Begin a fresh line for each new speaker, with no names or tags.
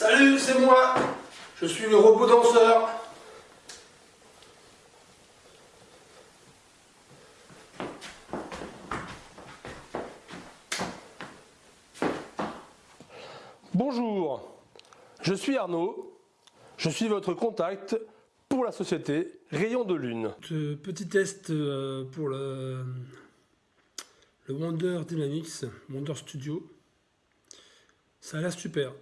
Salut, c'est moi. Je suis le robot danseur. Bonjour, je suis Arnaud. Je suis votre contact pour la société Rayon de Lune. Petit test euh, pour le, le Wonder Dynamics, Wonder Studio. Ça a l'air super.